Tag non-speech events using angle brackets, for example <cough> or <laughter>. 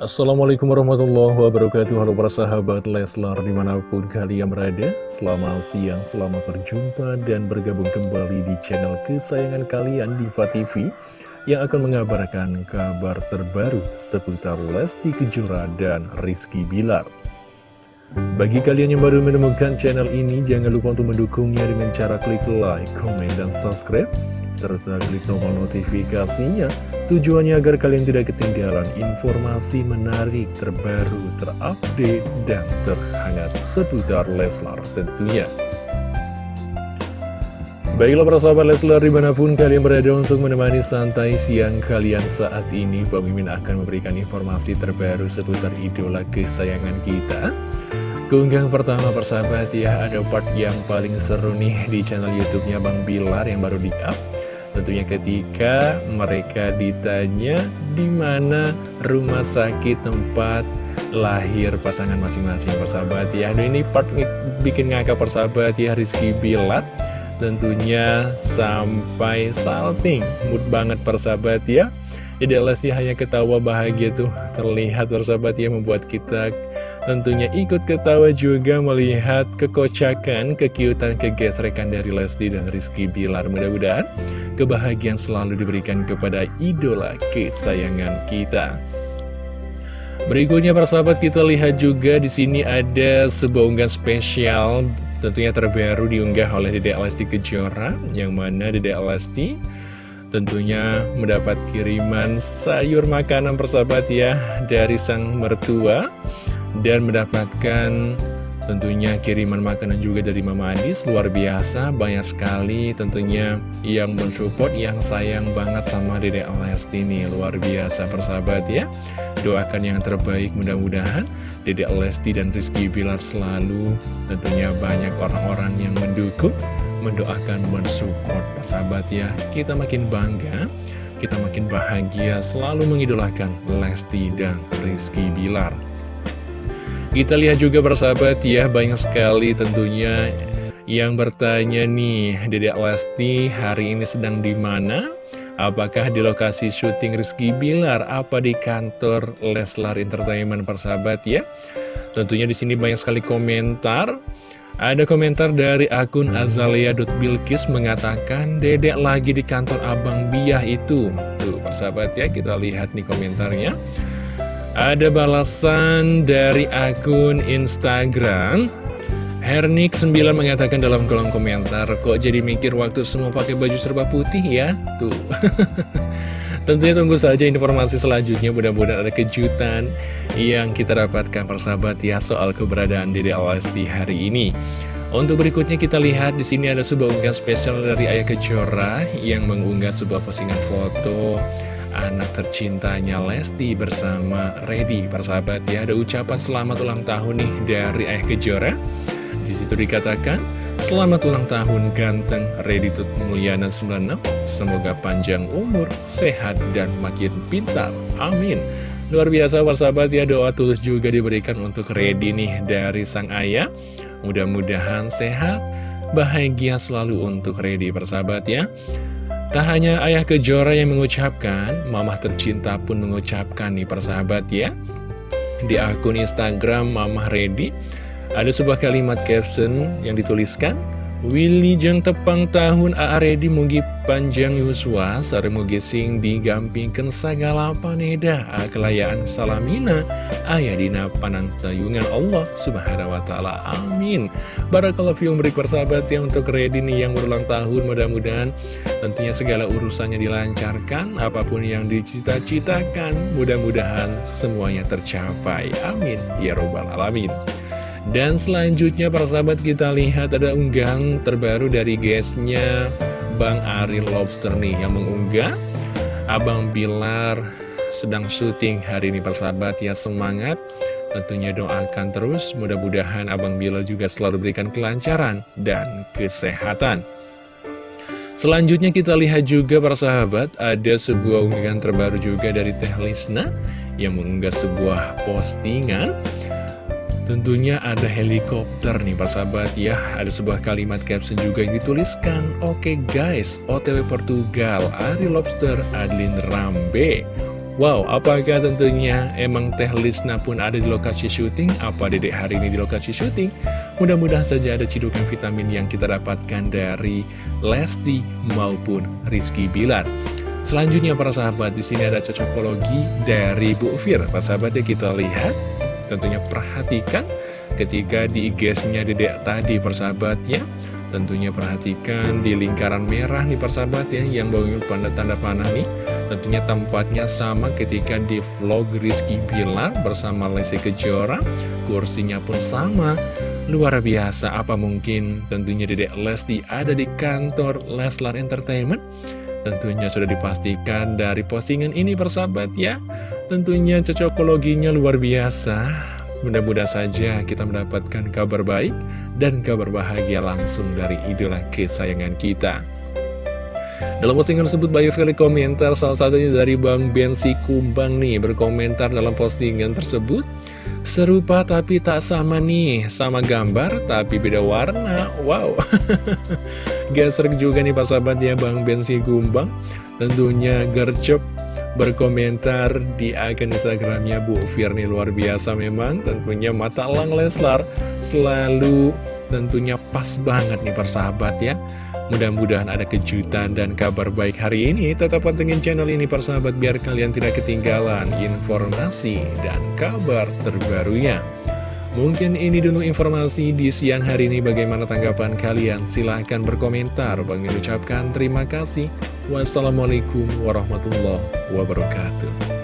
Assalamualaikum warahmatullahi wabarakatuh. Halo para sahabat Leslar di mana pun kalian berada. Selamat siang, selamat berjumpa dan bergabung kembali di channel kesayangan kalian Diva TV Yang akan mengabarkan kabar terbaru seputar Lesti Kejora dan Rizky Bilar bagi kalian yang baru menemukan channel ini, jangan lupa untuk mendukungnya dengan cara klik like, komen, dan subscribe, serta klik tombol notifikasinya Tujuannya agar kalian tidak ketinggalan informasi menarik, terbaru, terupdate, dan terhangat seputar Leslar tentunya. Baiklah para sahabat Leslar di mana pun kalian berada untuk menemani santai siang kalian saat ini Mimin akan memberikan informasi terbaru seputar idola kesayangan kita Keunggahan pertama persahabat ya ada part yang paling seru nih di channel youtube-nya Bang Bilar yang baru di-up. Tentunya ketika mereka ditanya di mana rumah sakit tempat lahir pasangan masing-masing? Persahabat ya Aduh ini part bikin ngakak persahabat ya Rizky Bilat tentunya sampai salting mood banget persahabat ya. Jadi Lesti hanya ketawa bahagia tuh terlihat persahabat ya membuat kita Tentunya ikut ketawa juga melihat kekocakan, kekiutan, kegesrekan dari Lesti dan Rizky Bilar. Mudah-mudahan kebahagiaan selalu diberikan kepada idola kesayangan kita. Berikutnya persahabat kita lihat juga di sini ada sebuah unggahan spesial tentunya terbaru diunggah oleh Dede Lesti Kejora yang mana Dede Lesti tentunya mendapat kiriman sayur makanan persahabat ya dari sang mertua dan mendapatkan tentunya kiriman makanan juga dari Mama Adis luar biasa banyak sekali tentunya yang mensupport yang sayang banget sama Dede Lesti ini. Luar biasa persahabat ya. Doakan yang terbaik mudah-mudahan Dede Lesti dan Rizky Bilar selalu tentunya banyak orang-orang yang mendukung mendoakan mensupport persahabat ya. Kita makin bangga kita makin bahagia selalu mengidolakan Lesti dan Rizky Bilar kita lihat juga bersahabat ya, banyak sekali tentunya yang bertanya nih, Dedek Lesti hari ini sedang di mana? Apakah di lokasi syuting Rizky Bilar? Apa di kantor Leslar Entertainment persahabat ya? Tentunya di sini banyak sekali komentar. Ada komentar dari akun Azalea.bilkis mengatakan Dedek lagi di kantor Abang Biah itu. Tuh persahabat ya, kita lihat nih komentarnya. Ada balasan dari akun Instagram. Hernik9 mengatakan dalam kolom komentar Kok jadi mikir waktu semua pakai baju serba putih ya? Tuh. <laughs> Tentunya tunggu saja informasi selanjutnya. Mudah-mudahan ada kejutan yang kita dapatkan persahabat ya Soal keberadaan Dede Lesti hari ini. Untuk berikutnya kita lihat di sini ada sebuah unggahan spesial dari Ayah Kejora yang mengunggah sebuah postingan foto anak tercintanya Lesti bersama Reddy persahabat ya ada ucapan selamat ulang tahun nih dari Ayah Kejora. Di situ dikatakan selamat ulang tahun ganteng Reddy Tut Mulyana 96 semoga panjang umur sehat dan makin pintar. Amin. Luar biasa persahabat ya doa tulus juga diberikan untuk Reddy nih dari sang ayah. Mudah-mudahan sehat bahagia selalu untuk Reddy persahabat ya Tak hanya ayah kejora yang mengucapkan, mamah tercinta pun mengucapkan nih persahabat ya. Di akun Instagram Mamah Ready, ada sebuah kalimat caption yang dituliskan, Willy jeng tepang tahun A.A. Redi mugi panjang yuswa. Sare mugi sing digampingkan segala paneda. Kelayaan salamina. Ayah dina panang tayungan Allah subhanahu wa ta'ala. Amin. Barakallahu fium beri persahabat ya untuk Redi nih yang berulang tahun. Mudah-mudahan tentunya segala urusannya dilancarkan. Apa pun yang dicita-citakan mudah-mudahan semuanya tercapai. Amin. Ya robbal alamin dan selanjutnya para sahabat kita lihat ada unggahan terbaru dari guysnya Bang Ari Lobster nih yang mengunggah Abang Bilar sedang syuting hari ini persahabat ya semangat. Tentunya doakan terus. Mudah-mudahan Abang Bilar juga selalu berikan kelancaran dan kesehatan. Selanjutnya kita lihat juga para sahabat ada sebuah unggahan terbaru juga dari Teh Lisna yang mengunggah sebuah postingan Tentunya ada helikopter nih Pak Sahabat ya Ada sebuah kalimat caption juga yang dituliskan Oke okay guys, OTW Portugal, Ari Lobster, Adlin Rambe Wow, apakah tentunya emang Teh Lisna pun ada di lokasi syuting? Apa dedek hari ini di lokasi syuting? Mudah-mudahan saja ada cidukan vitamin yang kita dapatkan dari Lesti maupun Rizky Bilar. Selanjutnya para sahabat, di sini ada cocokologi dari Bu Fir. Para sahabat ya kita lihat, tentunya perhatikan ketika di IG-nya dedek tadi persahabatnya. Tentunya perhatikan di lingkaran merah nih persahabat ya Yang bangun pada tanda panah nih. Tentunya tempatnya sama ketika di vlog Rizky Bilar bersama Lesti Kejora Kursinya pun sama. Luar biasa, apa mungkin tentunya Dedek Lesti ada di kantor Leslar Entertainment? Tentunya sudah dipastikan dari postingan ini persahabat ya Tentunya cocokologinya luar biasa Mudah-mudahan saja kita mendapatkan kabar baik dan kabar bahagia langsung dari idola kesayangan kita. Dalam postingan tersebut banyak sekali komentar, salah satunya dari Bang Bensi Kumbang nih berkomentar dalam postingan tersebut. Serupa tapi tak sama nih, sama gambar tapi beda warna, wow. <laughs> Gesrek juga nih Pak sahabat ya Bang Bensi Kumbang, tentunya gercep berkomentar di akun Instagramnya Bu Firni luar biasa memang. Tentunya mata lang Leslar selalu tentunya pas banget nih persahabat ya. Mudah-mudahan ada kejutan dan kabar baik hari ini. Tetap pantengin channel ini persahabat biar kalian tidak ketinggalan informasi dan kabar terbarunya Mungkin ini dulu informasi di siang hari ini. Bagaimana tanggapan kalian? Silahkan berkomentar. Bang ucapkan terima kasih. Wassalamualaikum warahmatullahi wabarakatuh